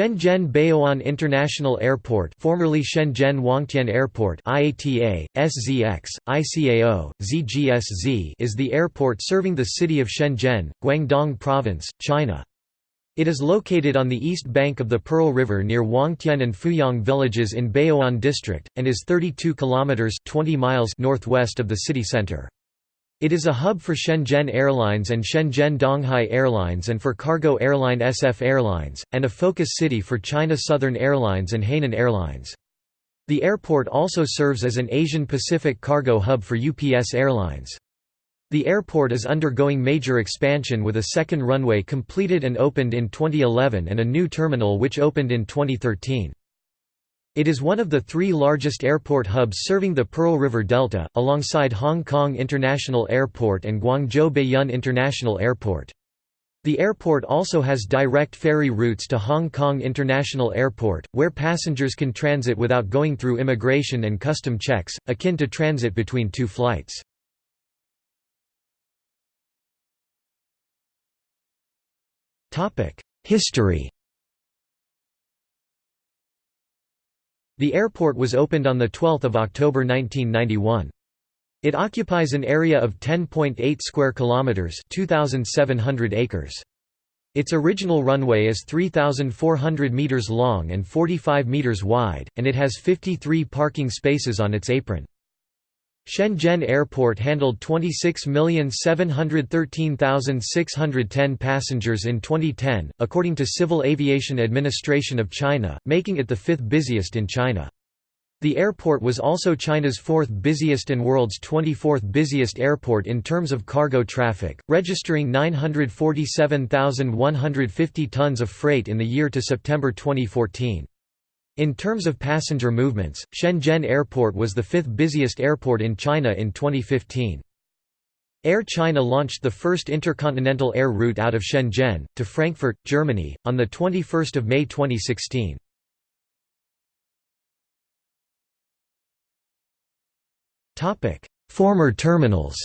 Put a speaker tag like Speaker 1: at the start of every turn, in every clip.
Speaker 1: Shenzhen Baoan International Airport formerly Shenzhen Huangtian Airport IATA, SZX, ICAO, ZGSZ is the airport serving the city of Shenzhen, Guangdong Province, China. It is located on the east bank of the Pearl River near Huangtian and Fuyong villages in Baoan district, and is 32 kilometers 20 miles northwest of the city center. It is a hub for Shenzhen Airlines and Shenzhen Donghai Airlines and for cargo airline SF Airlines, and a focus city for China Southern Airlines and Hainan Airlines. The airport also serves as an Asian Pacific cargo hub for UPS Airlines. The airport is undergoing major expansion with a second runway completed and opened in 2011 and a new terminal which opened in 2013. It is one of the three largest airport hubs serving the Pearl River Delta, alongside Hong Kong International Airport and Guangzhou Baiyun International Airport. The airport also has direct ferry routes to Hong Kong International Airport, where passengers can transit without going through immigration and custom checks, akin to transit between two flights. History The airport was opened on 12 October 1991. It occupies an area of 10.8 square kilometers, 2700 acres. Its original runway is 3400 meters long and 45 meters wide, and it has 53 parking spaces on its apron. Shenzhen Airport handled 26,713,610 passengers in 2010, according to Civil Aviation Administration of China, making it the fifth busiest in China. The airport was also China's fourth busiest and world's 24th busiest airport in terms of cargo traffic, registering 947,150 tons of freight in the year to September 2014. In terms of passenger movements, Shenzhen Airport was the fifth busiest airport in China in 2015. Air China launched the first intercontinental air route out of Shenzhen, to Frankfurt, Germany, on 21 May 2016. Former terminals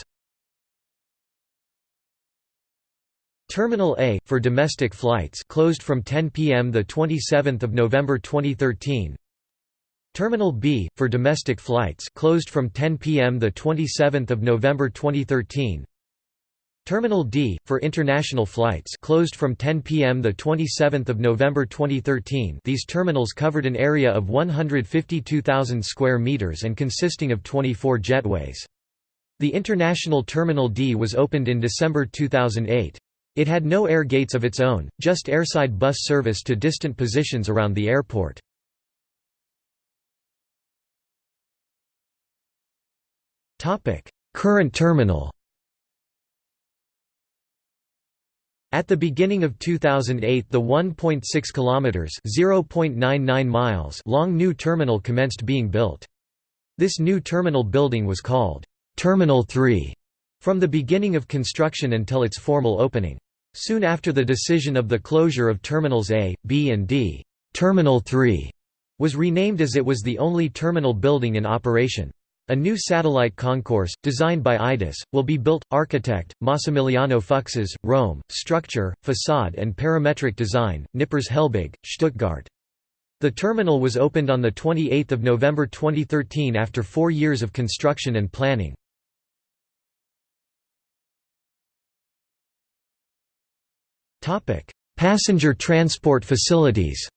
Speaker 1: Terminal A for domestic flights closed from 10 p.m. the 27th of November 2013. Terminal B for domestic flights closed from 10 p.m. the 27th of November 2013. Terminal D for international flights closed from 10 p.m. the 27th of November 2013. These terminals covered an area of 152,000 square meters and consisting of 24 jetways. The International Terminal D was opened in December 2008. It had no air gates of its own, just airside bus service to distant positions around the airport. Current terminal At the beginning of 2008 the 1.6 kilometers (0.99 miles) long new terminal commenced being built. This new terminal building was called Terminal 3 from the beginning of construction until its formal opening. Soon after the decision of the closure of Terminals A, B and D, Terminal 3 was renamed as it was the only terminal building in operation. A new satellite concourse, designed by IDIS, will be built. Architect, Massimiliano Fuksas, Rome, structure, facade and parametric design, Knippers Helbig, Stuttgart. The terminal was opened on 28 November 2013 after four years of construction and planning. Passenger transport facilities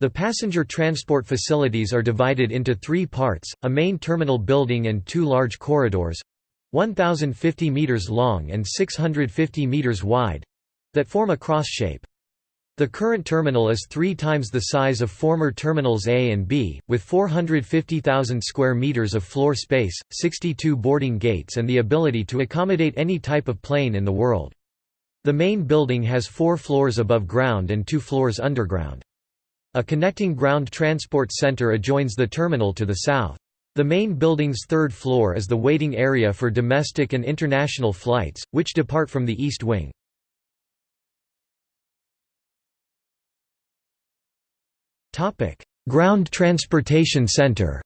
Speaker 1: The passenger transport facilities are divided into three parts, a main terminal building and two large corridors 1,050 metres long and 650 metres wide—that form a cross shape. The current terminal is three times the size of former terminals A and B, with 450,000 square meters of floor space, 62 boarding gates and the ability to accommodate any type of plane in the world. The main building has four floors above ground and two floors underground. A connecting ground transport center adjoins the terminal to the south. The main building's third floor is the waiting area for domestic and international flights, which depart from the east wing. Ground Transportation Center.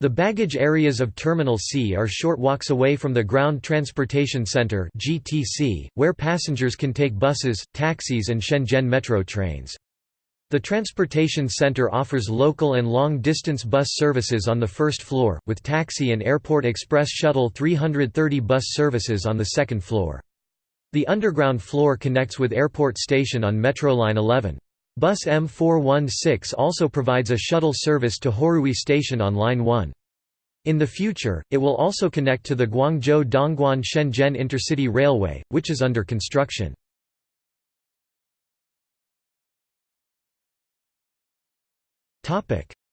Speaker 1: The baggage areas of Terminal C are short walks away from the Ground Transportation Center (GTC), where passengers can take buses, taxis and Shenzhen Metro trains. The transportation center offers local and long-distance bus services on the first floor, with taxi and airport express shuttle 330 bus services on the second floor. The underground floor connects with Airport Station on Metroline 11. Bus M416 also provides a shuttle service to Hourui Station on Line 1. In the future, it will also connect to the Guangzhou-Dongguan-Shenzhen Intercity Railway, which is under construction.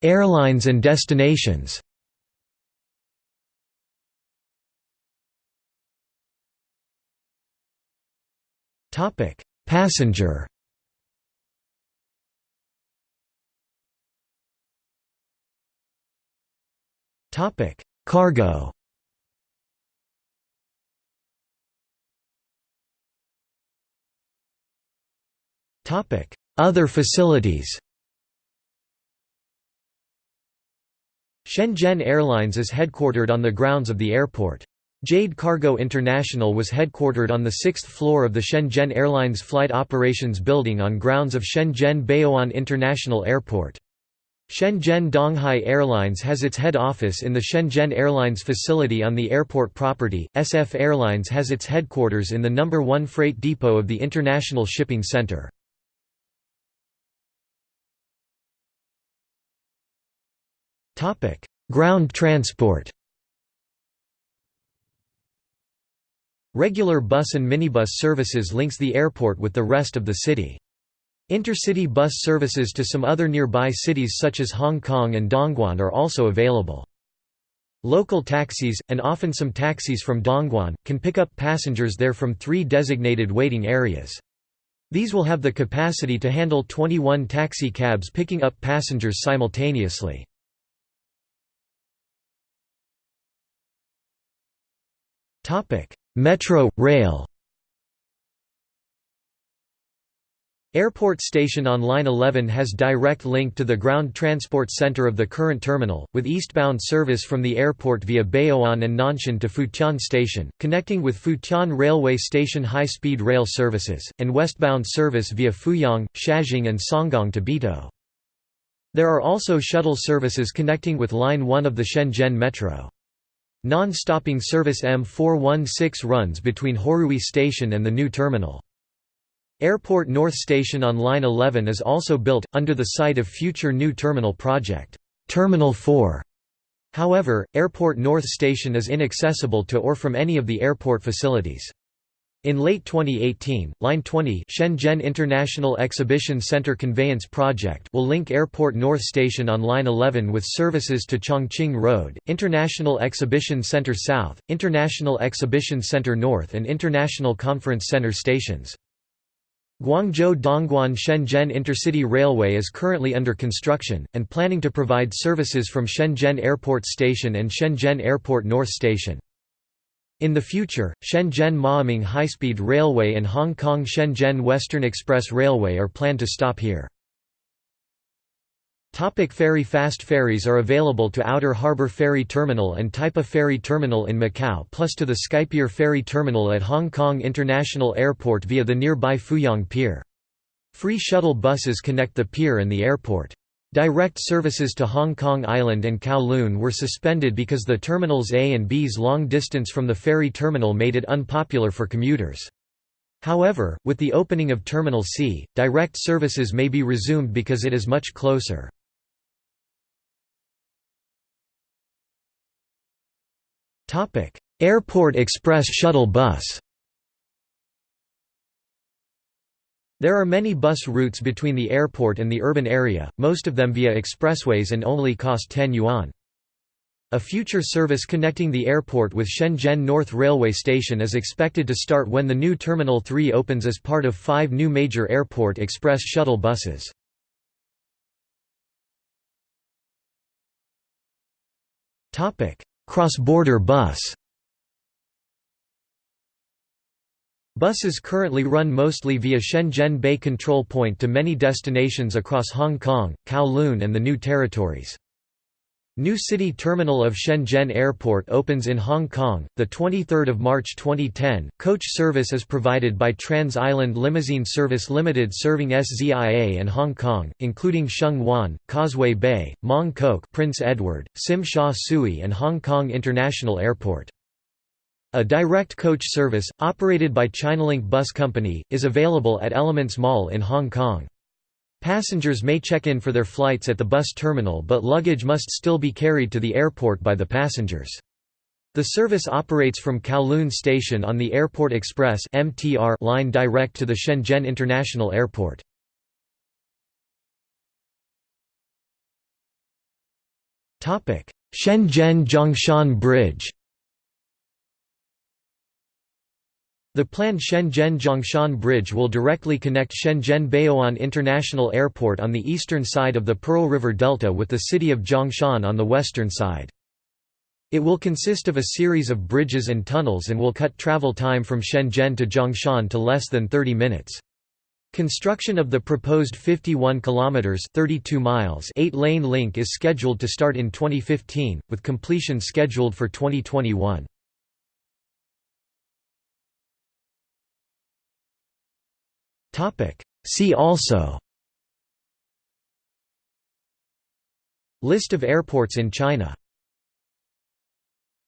Speaker 1: Airlines and destinations Passenger Topic: Cargo. Topic: Other facilities. Shenzhen Airlines is headquartered on the grounds of the airport. Jade Cargo International was headquartered on the sixth floor of the Shenzhen Airlines Flight Operations Building on grounds of Shenzhen Baoan International Airport. Shenzhen Donghai Airlines has its head office in the Shenzhen Airlines facility on the airport property. SF Airlines has its headquarters in the number 1 freight depot of the International Shipping Center. Topic: Ground transport. Regular bus and minibus services links the airport with the rest of the city. Intercity bus services to some other nearby cities such as Hong Kong and Dongguan are also available. Local taxis, and often some taxis from Dongguan, can pick up passengers there from three designated waiting areas. These will have the capacity to handle 21 taxi cabs picking up passengers simultaneously. Metro, rail Airport Station on Line 11 has direct link to the ground transport center of the current terminal, with eastbound service from the airport via Baoan and Nanshan to Futian Station, connecting with Futian Railway Station high-speed rail services, and westbound service via Fuyong, Shajing and Songgang to Bitou. There are also shuttle services connecting with Line 1 of the Shenzhen Metro. Non-stopping service M416 runs between Hourui Station and the new terminal. Airport North Station on Line 11 is also built, under the site of future new terminal project, Terminal 4. However, Airport North Station is inaccessible to or from any of the airport facilities. In late 2018, Line 20 Shenzhen International Exhibition Center Conveyance Project will link Airport North Station on Line 11 with services to Chongqing Road, International Exhibition Center South, International Exhibition Center North and International Conference Center stations. Guangzhou Dongguan Shenzhen Intercity Railway is currently under construction, and planning to provide services from Shenzhen Airport Station and Shenzhen Airport North Station. In the future, Shenzhen Maoming High-Speed Railway and Hong Kong Shenzhen Western Express Railway are planned to stop here. Topic ferry Fast ferries are available to Outer Harbour Ferry Terminal and Taipa Ferry Terminal in Macau plus to the Skypier Ferry Terminal at Hong Kong International Airport via the nearby Fuyong Pier. Free shuttle buses connect the pier and the airport. Direct services to Hong Kong Island and Kowloon were suspended because the Terminals A and B's long distance from the ferry terminal made it unpopular for commuters. However, with the opening of Terminal C, direct services may be resumed because it is much closer. Airport Express shuttle bus There are many bus routes between the airport and the urban area, most of them via expressways and only cost 10 yuan. A future service connecting the airport with Shenzhen North Railway Station is expected to start when the new Terminal 3 opens as part of five new major airport express shuttle buses. Cross-border bus Buses currently run mostly via Shenzhen Bay Control Point to many destinations across Hong Kong, Kowloon and the New Territories. New City Terminal of Shenzhen Airport opens in Hong Kong, 23 March 2010. Coach service is provided by Trans Island Limousine Service Limited serving SZIA and Hong Kong, including Sheung Wan, Causeway Bay, Mong Kok Prince Edward, Tsim Sha Tsui and Hong Kong International Airport. A direct coach service, operated by Chinalink Bus Company, is available at Elements Mall in Hong Kong. Passengers may check in for their flights at the bus terminal but luggage must still be carried to the airport by the passengers. The service operates from Kowloon Station on the Airport Express line direct to the Shenzhen International Airport. Shenzhen Zhongshan Bridge The planned Shenzhen-Zhongshan Bridge will directly connect Shenzhen Baoan International Airport on the eastern side of the Pearl River Delta with the city of Zhongshan on the western side. It will consist of a series of bridges and tunnels and will cut travel time from Shenzhen to Zhongshan to less than 30 minutes. Construction of the proposed 51 kilometers 32 miles 8-lane link is scheduled to start in 2015 with completion scheduled for 2021. See also. List of airports in China